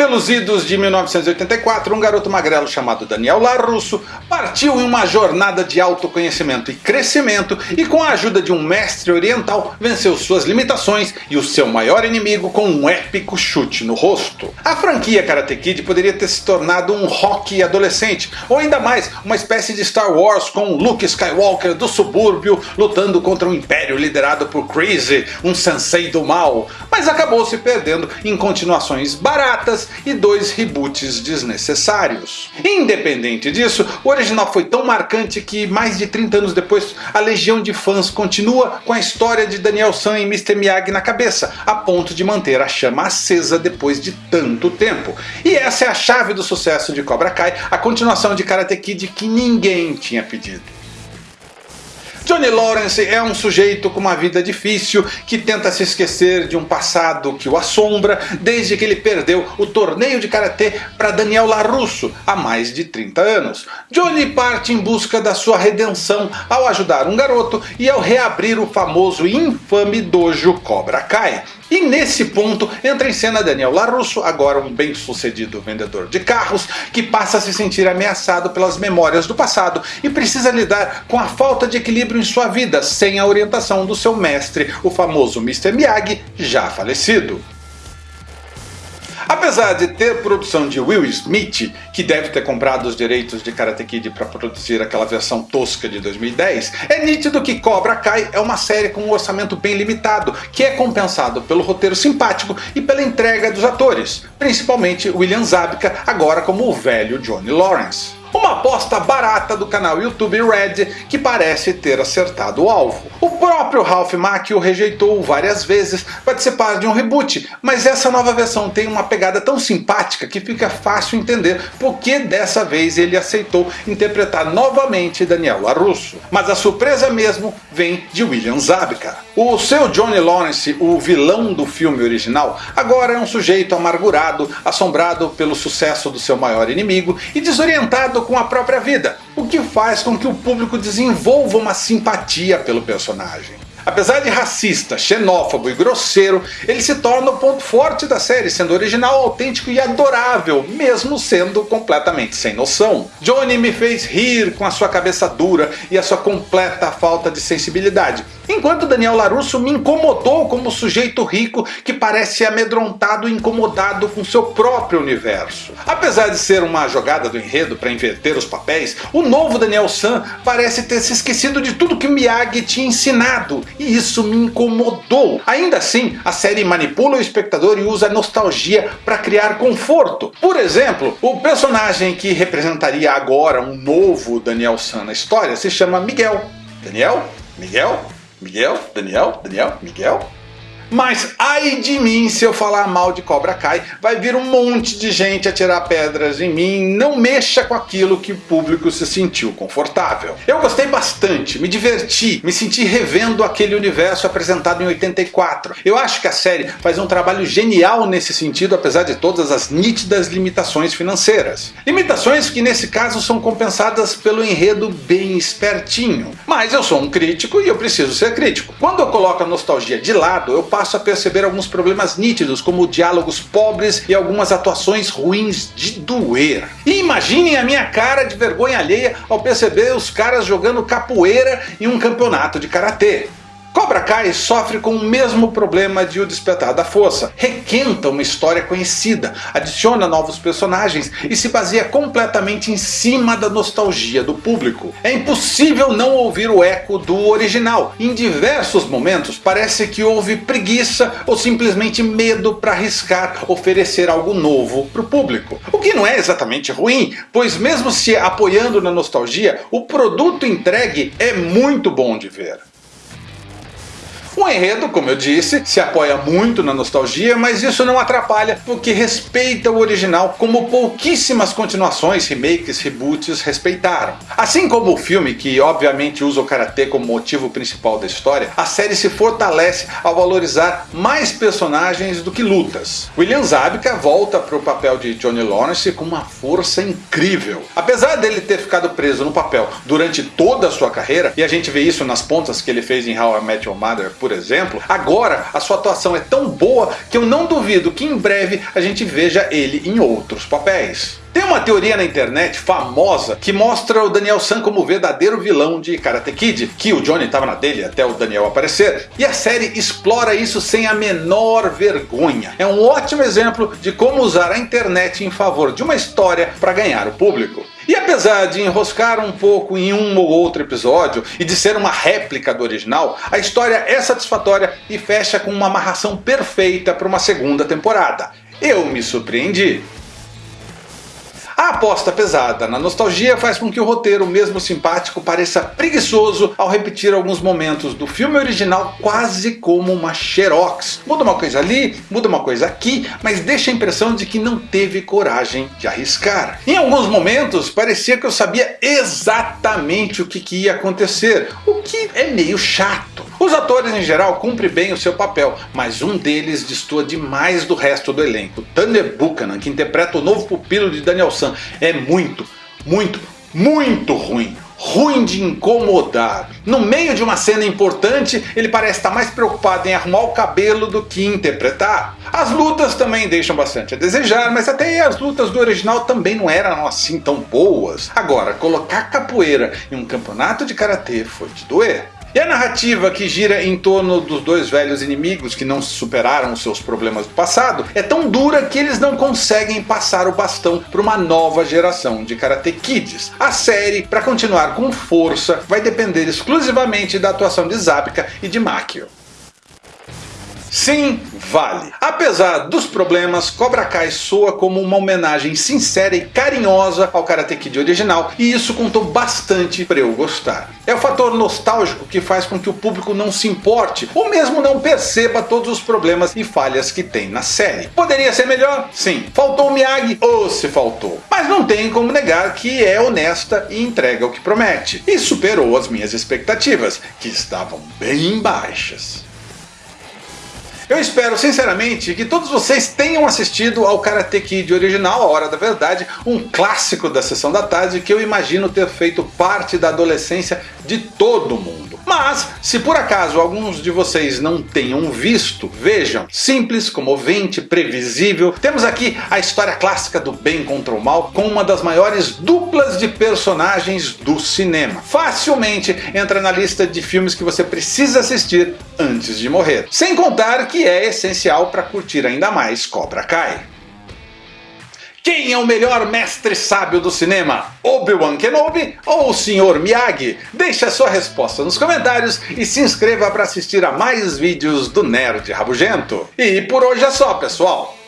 pelos idos de 1984, um garoto magrelo chamado Daniel LaRusso partiu em uma jornada de autoconhecimento e crescimento e com a ajuda de um mestre oriental venceu suas limitações e o seu maior inimigo com um épico chute no rosto. A franquia Karate Kid poderia ter se tornado um rock adolescente, ou ainda mais, uma espécie de Star Wars com Luke Skywalker do subúrbio lutando contra um império liderado por Crazy, um sensei do mal, mas acabou se perdendo em continuações baratas e dois reboots desnecessários. Independente disso, o original foi tão marcante que mais de 30 anos depois a legião de fãs continua com a história de Daniel San e Mr. Miyagi na cabeça, a ponto de manter a chama acesa depois de tanto tempo. E essa é a chave do sucesso de Cobra Kai, a continuação de Karate Kid que ninguém tinha pedido. Johnny Lawrence é um sujeito com uma vida difícil que tenta se esquecer de um passado que o assombra desde que ele perdeu o torneio de karatê para Daniel LaRusso há mais de 30 anos. Johnny parte em busca da sua redenção ao ajudar um garoto e ao reabrir o famoso e infame dojo Cobra Kai. E nesse ponto entra em cena Daniel LaRusso, agora um bem sucedido vendedor de carros, que passa a se sentir ameaçado pelas memórias do passado e precisa lidar com a falta de equilíbrio em sua vida sem a orientação do seu mestre, o famoso Mr. Miyagi, já falecido. Apesar de ter produção de Will Smith, que deve ter comprado os direitos de Karate Kid para produzir aquela versão tosca de 2010, é nítido que Cobra Kai é uma série com um orçamento bem limitado, que é compensado pelo roteiro simpático e pela entrega dos atores, principalmente William Zabka, agora como o velho Johnny Lawrence. Uma aposta barata do canal YouTube Red que parece ter acertado o alvo. O próprio Ralph Macchio rejeitou várias vezes participar de um reboot, mas essa nova versão tem uma pegada tão simpática que fica fácil entender por que dessa vez ele aceitou interpretar novamente Daniel LaRusso. Mas a surpresa mesmo vem de William Zabka. O seu Johnny Lawrence, o vilão do filme original, agora é um sujeito amargurado, assombrado pelo sucesso do seu maior inimigo e desorientado com a própria vida, o que faz com que o público desenvolva uma simpatia pelo personagem. Apesar de racista, xenófobo e grosseiro, ele se torna o ponto forte da série, sendo original, autêntico e adorável, mesmo sendo completamente sem noção. Johnny me fez rir com a sua cabeça dura e a sua completa falta de sensibilidade, enquanto Daniel LaRusso me incomodou como sujeito rico que parece amedrontado e incomodado com seu próprio universo. Apesar de ser uma jogada do enredo para inverter os papéis, o novo Daniel San parece ter se esquecido de tudo que Miyagi tinha ensinado, e isso me incomodou. Ainda assim, a série manipula o espectador e usa a nostalgia para criar conforto. Por exemplo, o personagem que representaria agora um novo Daniel San na história se chama Miguel. Daniel? Miguel? Miguel? Daniel? Daniel? Miguel? Mas ai de mim se eu falar mal de Cobra Kai, vai vir um monte de gente a tirar pedras em mim, não mexa com aquilo que o público se sentiu confortável. Eu gostei bastante, me diverti, me senti revendo aquele universo apresentado em 84. Eu acho que a série faz um trabalho genial nesse sentido, apesar de todas as nítidas limitações financeiras. Limitações que nesse caso são compensadas pelo enredo bem espertinho. Mas eu sou um crítico e eu preciso ser crítico. Quando eu coloco a nostalgia de lado, eu passo a perceber alguns problemas nítidos, como diálogos pobres e algumas atuações ruins de doer. E imaginem a minha cara de vergonha alheia ao perceber os caras jogando capoeira em um campeonato de karatê. Cobra Kai sofre com o mesmo problema de O Despertar da Força. Requenta uma história conhecida, adiciona novos personagens e se baseia completamente em cima da nostalgia do público. É impossível não ouvir o eco do original. Em diversos momentos parece que houve preguiça ou simplesmente medo para arriscar oferecer algo novo para o público. O que não é exatamente ruim, pois mesmo se apoiando na nostalgia, o produto entregue é muito bom de ver. O enredo, como eu disse, se apoia muito na nostalgia, mas isso não atrapalha porque respeita o original como pouquíssimas continuações, remakes, reboots respeitaram. Assim como o filme, que obviamente usa o Karatê como motivo principal da história, a série se fortalece ao valorizar mais personagens do que lutas. William Zabka volta para o papel de Johnny Lawrence com uma força incrível. Apesar dele ter ficado preso no papel durante toda a sua carreira, e a gente vê isso nas pontas que ele fez em How I Met Your Mother, por por exemplo, agora a sua atuação é tão boa que eu não duvido que em breve a gente veja ele em outros papéis. Tem uma teoria na internet famosa que mostra o Daniel San como o verdadeiro vilão de Karate Kid, que o Johnny estava na dele até o Daniel aparecer, e a série explora isso sem a menor vergonha. É um ótimo exemplo de como usar a internet em favor de uma história para ganhar o público. E apesar de enroscar um pouco em um ou outro episódio e de ser uma réplica do original, a história é satisfatória e fecha com uma amarração perfeita para uma segunda temporada. Eu me surpreendi. Aposta pesada na nostalgia faz com que o roteiro, mesmo simpático, pareça preguiçoso ao repetir alguns momentos do filme original quase como uma xerox. Muda uma coisa ali, muda uma coisa aqui, mas deixa a impressão de que não teve coragem de arriscar. Em alguns momentos parecia que eu sabia exatamente o que, que ia acontecer, o que é meio chato. Os atores em geral cumprem bem o seu papel, mas um deles destoa demais do resto do elenco. Thunder Buchanan, que interpreta o novo pupilo de Daniel San, é muito, muito, muito ruim ruim de incomodar. No meio de uma cena importante, ele parece estar mais preocupado em arrumar o cabelo do que interpretar. As lutas também deixam bastante a desejar, mas até as lutas do original também não eram assim tão boas. Agora, colocar capoeira em um campeonato de karatê foi de doer. E a narrativa que gira em torno dos dois velhos inimigos que não superaram seus problemas do passado é tão dura que eles não conseguem passar o bastão para uma nova geração de Karate Kids. A série, para continuar com força, vai depender exclusivamente da atuação de Zabka e de Makio. Sim, vale. Apesar dos problemas, Cobra Kai soa como uma homenagem sincera e carinhosa ao Karate Kid original, e isso contou bastante para eu gostar. É o fator nostálgico que faz com que o público não se importe, ou mesmo não perceba todos os problemas e falhas que tem na série. Poderia ser melhor? Sim. Faltou o Miyagi? Ou se faltou. Mas não tem como negar que é honesta e entrega o que promete. E superou as minhas expectativas, que estavam bem baixas. Eu espero sinceramente que todos vocês tenham assistido ao Karate Kid original, A Hora da Verdade, um clássico da sessão da tarde que eu imagino ter feito parte da adolescência de todo mundo. Mas, se por acaso alguns de vocês não tenham visto, vejam, simples, comovente, previsível, temos aqui a história clássica do bem contra o mal com uma das maiores duplas de personagens do cinema. Facilmente entra na lista de filmes que você precisa assistir antes de morrer. Sem contar que é essencial para curtir ainda mais Cobra Kai. Quem é o melhor mestre sábio do cinema? Obi-Wan Kenobi ou o Sr. Miyagi? Deixe a sua resposta nos comentários e se inscreva para assistir a mais vídeos do Nerd Rabugento. E por hoje é só pessoal!